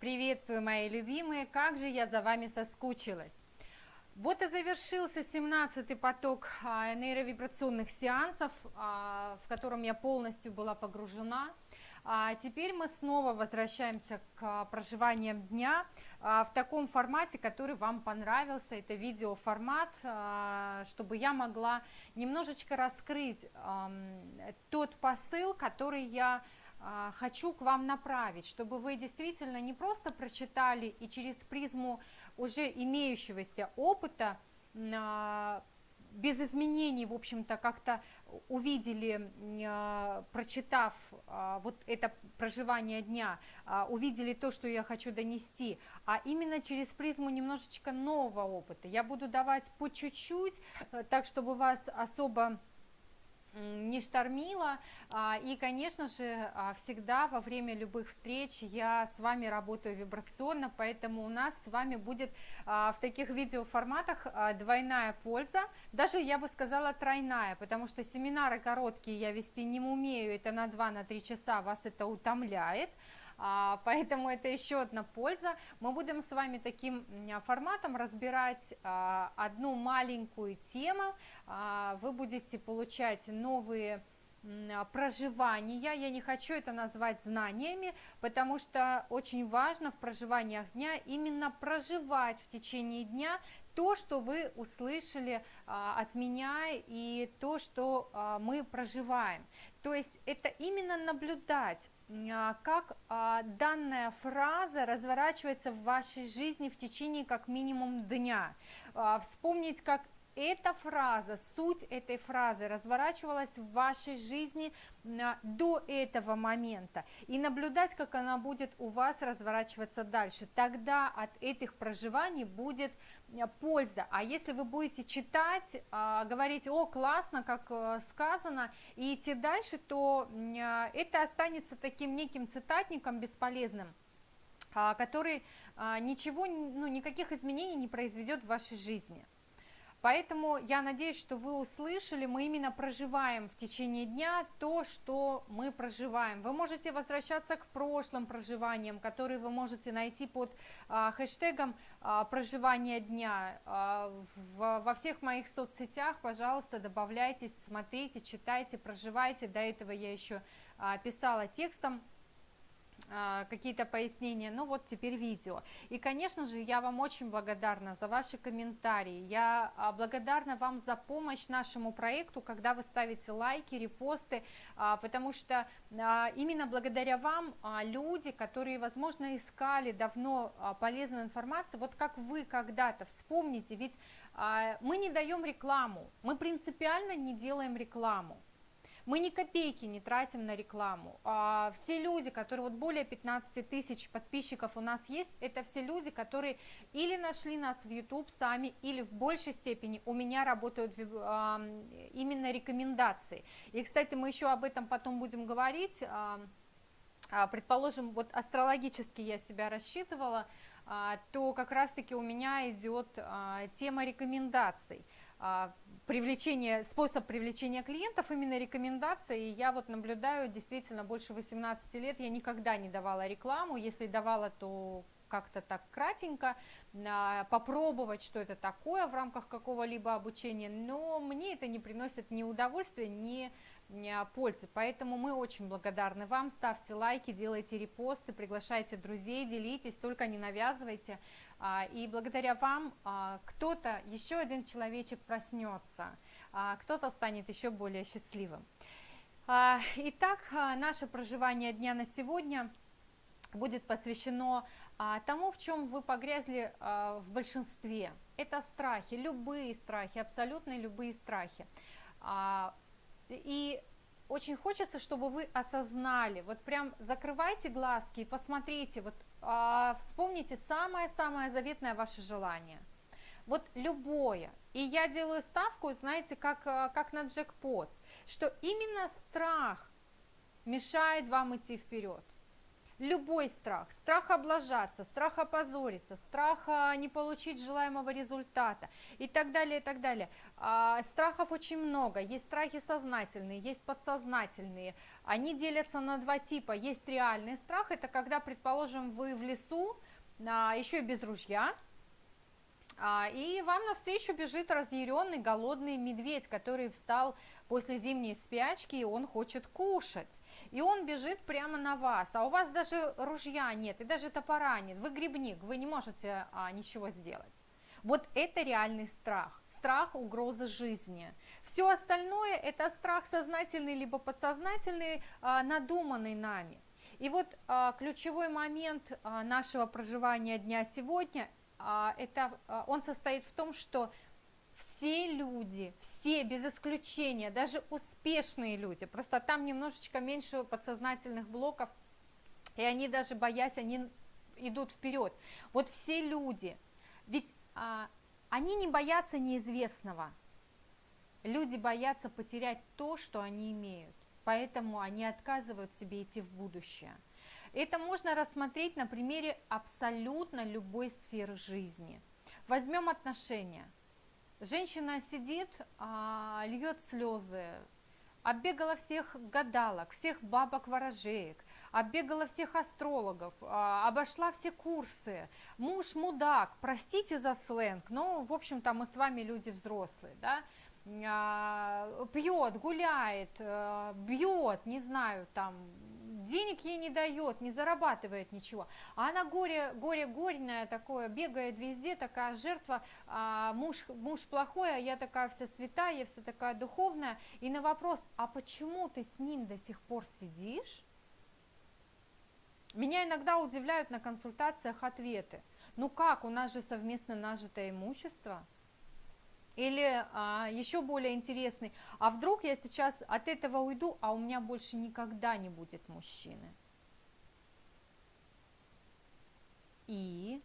Приветствую, мои любимые, как же я за вами соскучилась. Вот и завершился 17-й поток а, нейровибрационных сеансов, а, в котором я полностью была погружена. А теперь мы снова возвращаемся к проживаниям дня в таком формате, который вам понравился. Это видеоформат, чтобы я могла немножечко раскрыть тот посыл, который я а, хочу к вам направить, чтобы вы действительно не просто прочитали и через призму уже имеющегося опыта а, без изменений, в общем-то, как-то увидели, а, прочитав вот это проживание дня, увидели то, что я хочу донести, а именно через призму немножечко нового опыта. Я буду давать по чуть-чуть, э, так, чтобы вас особо не штормила. А, и, конечно же, а, всегда во время любых встреч я с вами работаю вибрационно, поэтому у нас с вами будет а, в таких видеоформатах двойная польза, даже я бы сказала тройная, потому что семинары короткие я вести не умею, это на 2-3 часа вас это утомляет, поэтому это еще одна польза. Мы будем с вами таким форматом разбирать а, одну маленькую тему, а, вы будете получать новые проживания, я не хочу это назвать знаниями, потому что очень важно в проживаниях дня именно проживать в течение дня то, что вы услышали от меня и то, что мы проживаем. То есть это именно наблюдать а, как а, данная фраза разворачивается в вашей жизни в течение как минимум дня. А, вспомнить, как эта фраза, суть этой фразы разворачивалась в вашей жизни до этого момента и наблюдать, как она будет у вас разворачиваться дальше. Тогда от этих проживаний будет польза. А если вы будете читать, а, говорить, о, классно, как э, сказано, и идти дальше, то это останется таким неким цитатником бесполезным, а, который а, ничего, ну, никаких изменений не произведет в вашей жизни. Поэтому я надеюсь, что вы услышали, мы именно проживаем в течение дня то, что мы проживаем. Вы можете возвращаться к прошлым проживаниям, которые вы можете найти под а, хэштегом а, проживания дня. А, в, во всех моих соцсетях, пожалуйста, добавляйтесь, смотрите, читайте, проживайте. До этого я еще а, писала текстом какие-то пояснения, ну вот теперь видео. И, конечно же, я вам очень благодарна за ваши комментарии, я а, благодарна вам за помощь нашему проекту, когда вы ставите лайки, репосты, а, потому что именно благодаря вам люди, которые, возможно, искали давно полезную информацию, вот как вы когда-то, вспомните, ведь мы не даем рекламу, мы принципиально не делаем рекламу. Мы ни копейки не тратим на рекламу. А, все люди, которые вот более 15 тысяч подписчиков у нас есть, это все люди, которые или нашли нас в YouTube сами, или в большей степени у меня работают а, именно рекомендации. И, кстати, мы еще об этом потом будем говорить. А, а предположим, вот астрологически я себя рассчитывала, а, то как раз-таки у меня идет а, тема рекомендаций. А, привлечение, способ привлечения клиентов, именно рекомендации. Я вот наблюдаю действительно больше 18 лет, я никогда не давала рекламу, если давала, то как-то так кратенько, а, попробовать, что это такое в рамках какого-либо обучения, но мне это не приносит ни удовольствия, ни пользы. Поэтому мы очень благодарны вам. Ставьте лайки, делайте репосты, приглашайте друзей, делитесь, только не навязывайте. А, и благодаря вам а, кто-то, еще один человечек проснется, а, кто-то станет еще более счастливым. Итак, наше проживание дня на сегодня будет посвящено тому, в чем вы погрязли в большинстве. Это страхи, любые страхи, абсолютно любые страхи. И очень хочется, чтобы вы осознали, вот прям закрывайте глазки и посмотрите, вот а, вспомните самое-самое заветное ваше желание. Вот любое. И я делаю ставку, знаете, как, а, как на джекпот, что именно страх мешает вам идти вперед. Любой страх, страх облажаться, страх опозориться, страх а, не получить желаемого результата и так далее, и так далее. А, страхов очень много, есть страхи сознательные, есть подсознательные, они делятся на два типа, есть реальный страх, это когда, предположим, вы в лесу, а, еще и без ружья, и вам навстречу бежит разъяренный, голодный медведь, который встал после зимней спячки, и он хочет кушать и он бежит прямо на вас, а у вас даже ружья нет, и даже топора нет, вы грибник, вы не можете а, ничего сделать. Вот это реальный страх, страх угрозы жизни. Все остальное это страх сознательный либо подсознательный, а, надуманный нами. И вот а, ключевой момент а, нашего проживания дня сегодня, а, это, а, он состоит в том, что все люди, все без исключения, даже успешные люди, просто там немножечко меньше подсознательных блоков, и они даже боясь, они идут вперед. Вот все люди, ведь а, они не боятся неизвестного, люди боятся потерять то, что они имеют, поэтому они отказывают себе идти в будущее. Это можно рассмотреть на примере абсолютно любой сферы жизни. Возьмем отношения – Женщина сидит, а, льет слезы, оббегала всех гадалок, всех бабок-ворожеек, оббегала всех астрологов, а, обошла все курсы. Муж мудак, простите за сленг, но, в общем-то, мы с вами люди взрослые, да, а, пьет, гуляет, а, бьет, не знаю, там, денег ей не дает, не зарабатывает ничего. А она горе, горе горьная такое, бегает везде, такая жертва, а, муж, муж плохой, а я такая вся святая, я вся такая духовная. И на вопрос, а почему ты с ним до сих пор сидишь? Меня иногда удивляют на консультациях ответы. Ну как, у нас же совместно нажитое имущество – или а, еще более интересный, а вдруг я сейчас от этого уйду, а у меня больше никогда не будет мужчины. И,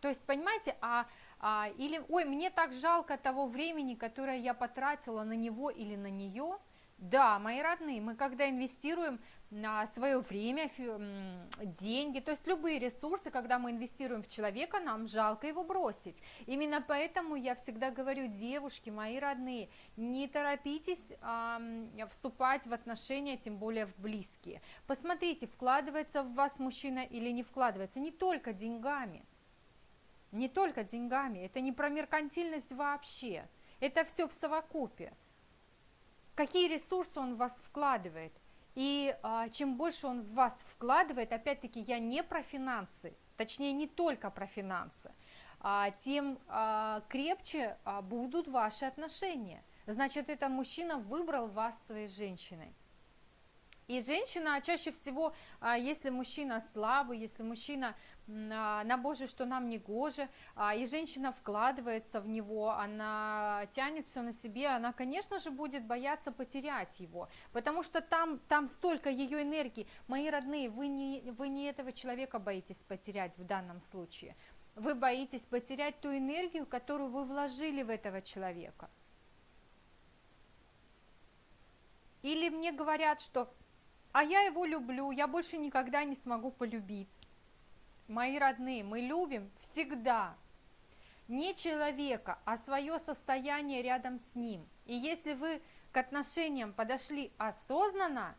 то есть, понимаете, а, а, или, ой, мне так жалко того времени, которое я потратила на него или на нее. Да, мои родные, мы когда инвестируем на свое время, деньги, то есть любые ресурсы, когда мы инвестируем в человека, нам жалко его бросить. Именно поэтому я всегда говорю, девушки, мои родные, не торопитесь а, вступать в отношения, тем более в близкие. Посмотрите, вкладывается в вас мужчина или не вкладывается, не только деньгами, не только деньгами, это не про меркантильность вообще, это все в совокупе. Какие ресурсы он в вас вкладывает? И а, чем больше он в вас вкладывает, опять-таки я не про финансы, точнее не только про финансы, а, тем а, крепче а, будут ваши отношения. Значит, этот мужчина выбрал вас своей женщиной. И женщина чаще всего, а, если мужчина слабый, если мужчина на Боже, что нам не гоже, а, и женщина вкладывается в него, она тянет все на себе, она, конечно же, будет бояться потерять его, потому что там, там столько ее энергии. Мои родные, вы не, вы не этого человека боитесь потерять в данном случае, вы боитесь потерять ту энергию, которую вы вложили в этого человека. Или мне говорят, что «а я его люблю, я больше никогда не смогу полюбить». Мои родные, мы любим всегда не человека, а свое состояние рядом с ним. И если вы к отношениям подошли осознанно,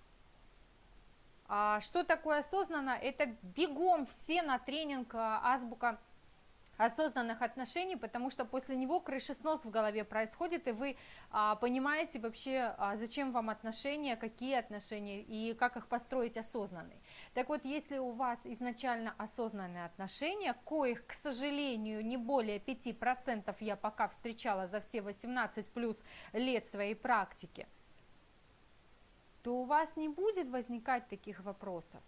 а что такое осознанно? Это бегом все на тренинг а, азбука осознанных отношений, потому что после него крышеснос в голове происходит, и вы а, понимаете вообще, а, зачем вам отношения, какие отношения и как их построить осознанные. Так вот, если у вас изначально осознанные отношения, коих, к сожалению, не более 5% я пока встречала за все 18 плюс лет своей практики, то у вас не будет возникать таких вопросов.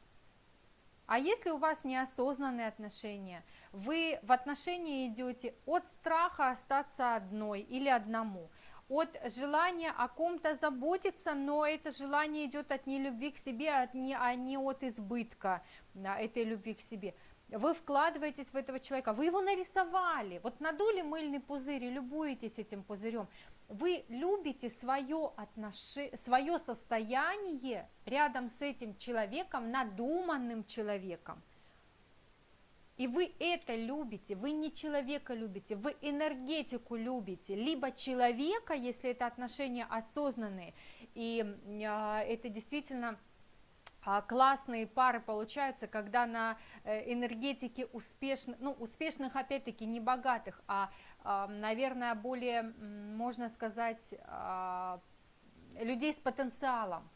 А если у вас неосознанные отношения, вы в отношения идете от страха остаться одной или одному, от желания о ком-то заботиться, но это желание идет от нелюбви к себе, от не, а не от избытка этой любви к себе. вы вкладываетесь в этого человека, вы его нарисовали, вот надули мыльный пузырь и любуетесь этим пузырем, вы любите свое, отнош... свое состояние рядом с этим человеком, надуманным человеком. И вы это любите, вы не человека любите, вы энергетику любите, либо человека, если это отношения осознанные, и э, это действительно а, классные пары получаются, когда на э, энергетике успешных, ну, успешных опять-таки не богатых, а, наверное, более, можно сказать, а, людей с потенциалом,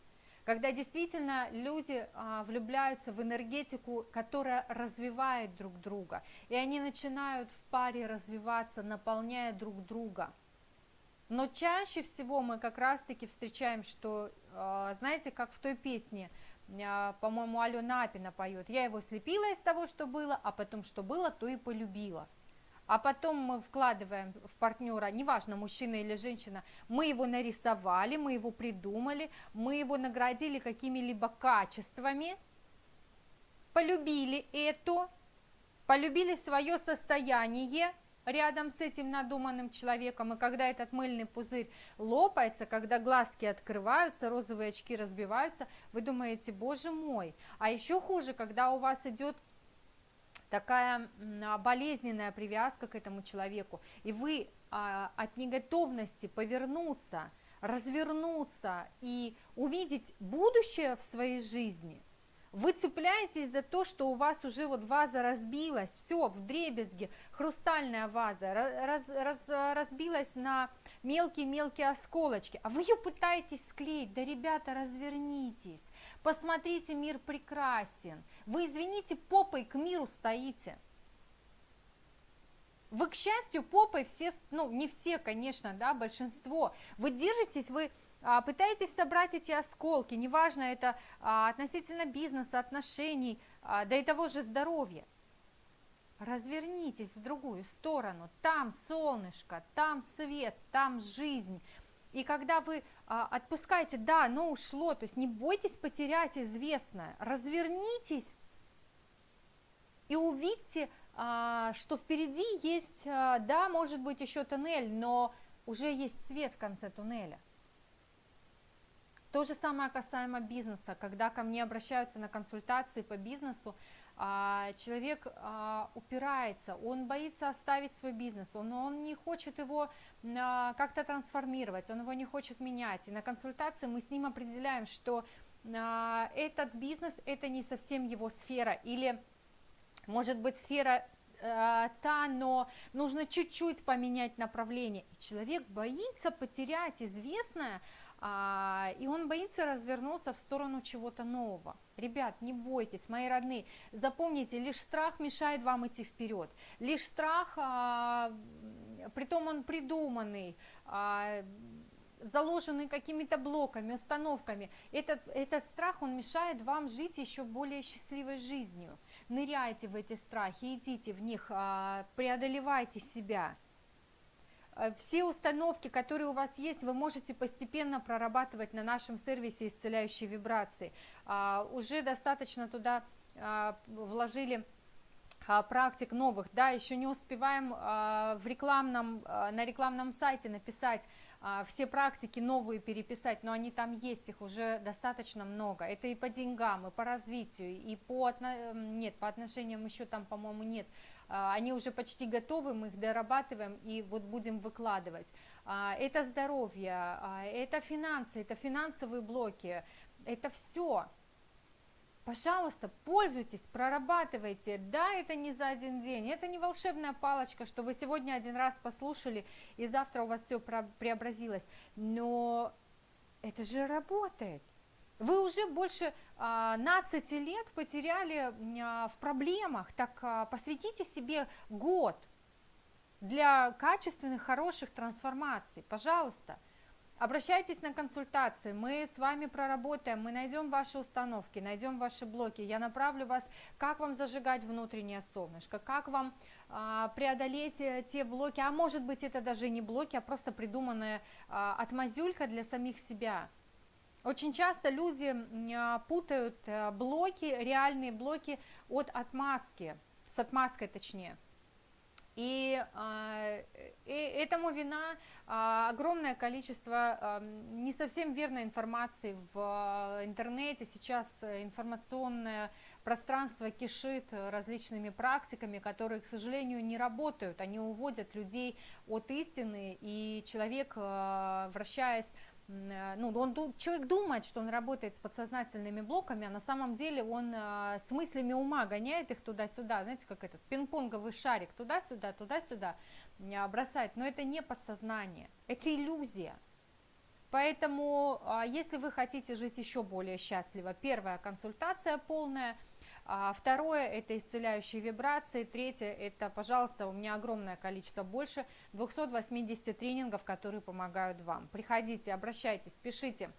когда действительно люди а, влюбляются в энергетику, которая развивает друг друга, и они начинают в паре развиваться, наполняя друг друга. Но чаще всего мы как раз-таки встречаем, что, а, знаете, как в той песне, а, по-моему, Алена Апина поет, я его слепила из того, что было, а потом что было, то и полюбила а потом мы вкладываем в партнера, неважно, мужчина или женщина, мы его нарисовали, мы его придумали, мы его наградили какими-либо качествами, полюбили это, полюбили свое состояние рядом с этим надуманным человеком, и когда этот мыльный пузырь лопается, когда глазки открываются, розовые очки разбиваются, вы думаете, боже мой, а еще хуже, когда у вас идет такая а, болезненная привязка к этому человеку, и вы а, от неготовности повернуться, развернуться и увидеть будущее в своей жизни, вы цепляетесь за то, что у вас уже вот ваза разбилась, все, в дребезге, хрустальная ваза раз, раз, разбилась на мелкие-мелкие осколочки, а вы ее пытаетесь склеить, да, ребята, развернитесь, Посмотрите, мир прекрасен. Вы, извините, попой к миру стоите. Вы, к счастью, попой все, ну, не все, конечно, да, большинство. Вы держитесь, вы а, пытаетесь собрать эти осколки, неважно, это а, относительно бизнеса, отношений, а, да и того же здоровья. Развернитесь в другую сторону, там солнышко, там свет, там жизнь, и когда вы а, отпускаете, да, оно ушло, то есть не бойтесь потерять известное, развернитесь и увидьте, а, что впереди есть, а, да, может быть еще туннель, но уже есть свет в конце туннеля. То же самое касаемо бизнеса, когда ко мне обращаются на консультации по бизнесу, человек а, упирается, он боится оставить свой бизнес, он, он не хочет его а, как-то трансформировать, он его не хочет менять. И на консультации мы с ним определяем, что этот бизнес это не совсем его сфера, или может быть сфера та, но нужно чуть-чуть поменять направление. И человек боится потерять известное, а, и он боится развернуться в сторону чего-то нового. Ребят, не бойтесь, мои родные, запомните, лишь страх мешает вам идти вперед, лишь страх, а, притом он придуманный, а, заложенный какими-то блоками, установками, этот, этот страх, он мешает вам жить еще более счастливой жизнью. Ныряйте в эти страхи, идите в них, а, преодолевайте себя. Э, все установки, которые у вас есть, вы можете постепенно прорабатывать на нашем сервисе исцеляющие вибрации. А, уже достаточно туда а, вложили а, практик новых, да, еще не успеваем в рекламном, на рекламном сайте написать все практики новые переписать, но они там есть, их уже достаточно много. Это и по деньгам, и по развитию, и по, нет, по отношениям еще там, по-моему, нет они уже почти готовы, мы их дорабатываем и вот будем выкладывать. А, это здоровье, а, это финансы, это финансовые блоки, это все. Пожалуйста, пользуйтесь, прорабатывайте. Да, это не за один день, это не волшебная палочка, что вы сегодня один раз послушали, и завтра у вас все преобразилось. Но это же работает. Вы уже больше 15 лет потеряли а, в проблемах, так а, посвятите себе год для качественных, хороших трансформаций, пожалуйста. Обращайтесь на консультации, мы с вами проработаем, мы найдем ваши установки, найдем ваши блоки, я направлю вас, как вам зажигать внутреннее солнышко, как вам а, преодолеть э, те блоки, а может быть это даже не блоки, а просто придуманная а, отмазюлька для самих себя – очень часто люди а, путают э, блоки, реальные блоки от отмазки. с отмазкой точнее. И, э, и этому вина э, огромное количество э, не совсем верной информации в интернете. Сейчас информационное пространство кишит различными практиками, которые, к сожалению, не работают. Они уводят людей от истины, и человек, вращаясь Э, ну, он, человек думает, что он работает с подсознательными блоками, а на самом деле он э, с мыслями ума гоняет их туда-сюда, знаете, как этот пинг-понговый шарик, туда-сюда, туда-сюда э, бросает, но это не подсознание, это иллюзия. Поэтому, если вы хотите жить еще более счастливо, первая консультация полная – а второе – это исцеляющие вибрации. Третье – это, пожалуйста, у меня огромное количество, больше 280 тренингов, которые помогают вам. Приходите, обращайтесь, пишите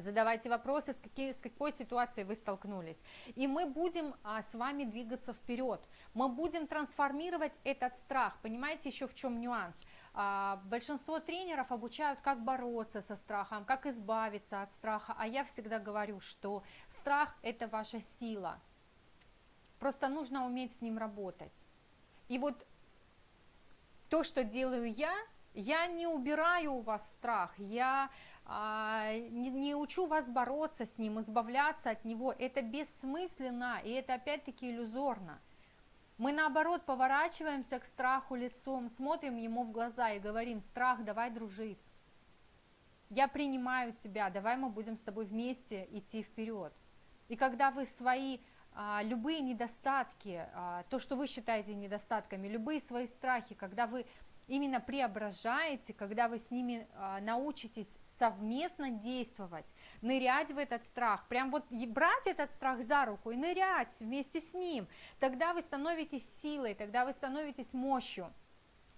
задавайте вопросы, с, какие, с какой ситуацией вы столкнулись. И мы будем а, с вами двигаться вперед. Мы будем трансформировать этот страх. Понимаете еще в чем нюанс? А, большинство тренеров обучают, как бороться со страхом, как избавиться от страха. А я всегда говорю, что страх – это ваша сила. Просто нужно уметь с ним работать. И вот то, что делаю я, я не убираю у вас страх, я а, не, не учу вас бороться с ним, избавляться от него. Это бессмысленно, и это опять-таки иллюзорно. Мы наоборот поворачиваемся к страху лицом, смотрим ему в глаза и говорим, страх, давай дружить. Я принимаю тебя, давай мы будем с тобой вместе идти вперед. И когда вы свои любые недостатки, а, то, что вы считаете недостатками, любые свои страхи, когда вы именно преображаете, когда вы с ними а, научитесь совместно действовать, нырять в этот страх, прям вот брать этот страх за руку и нырять вместе с ним, тогда вы становитесь силой, тогда вы становитесь мощью,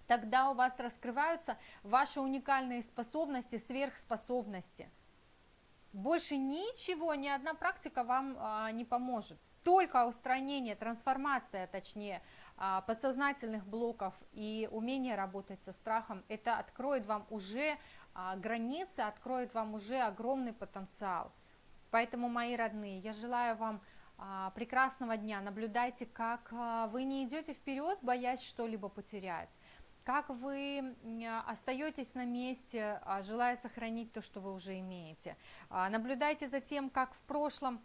тогда у вас раскрываются ваши уникальные способности, сверхспособности. Больше ничего, ни одна практика вам а, не поможет только устранение, трансформация, точнее, а, подсознательных блоков и умение работать со страхом, это откроет вам уже а, границы, откроет вам уже огромный потенциал. Поэтому, мои родные, я желаю вам а, прекрасного дня. Наблюдайте, как вы не идете вперед, боясь что-либо потерять как вы остаетесь на месте, желая сохранить то, что вы уже имеете. Наблюдайте за тем, как в прошлом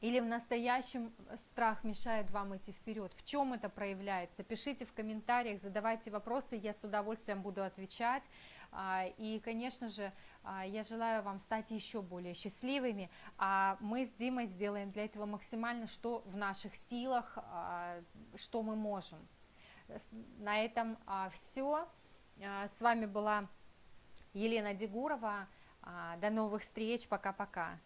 или в настоящем страх мешает вам идти вперед? В чем это проявляется? Пишите в комментариях, задавайте вопросы, я с удовольствием буду отвечать. А, и, конечно же, а, я желаю вам стать еще более счастливыми, а мы с Димой сделаем для этого максимально, что в наших силах, а, что мы можем. На этом все. С вами была Елена Дегурова. До новых встреч. Пока-пока.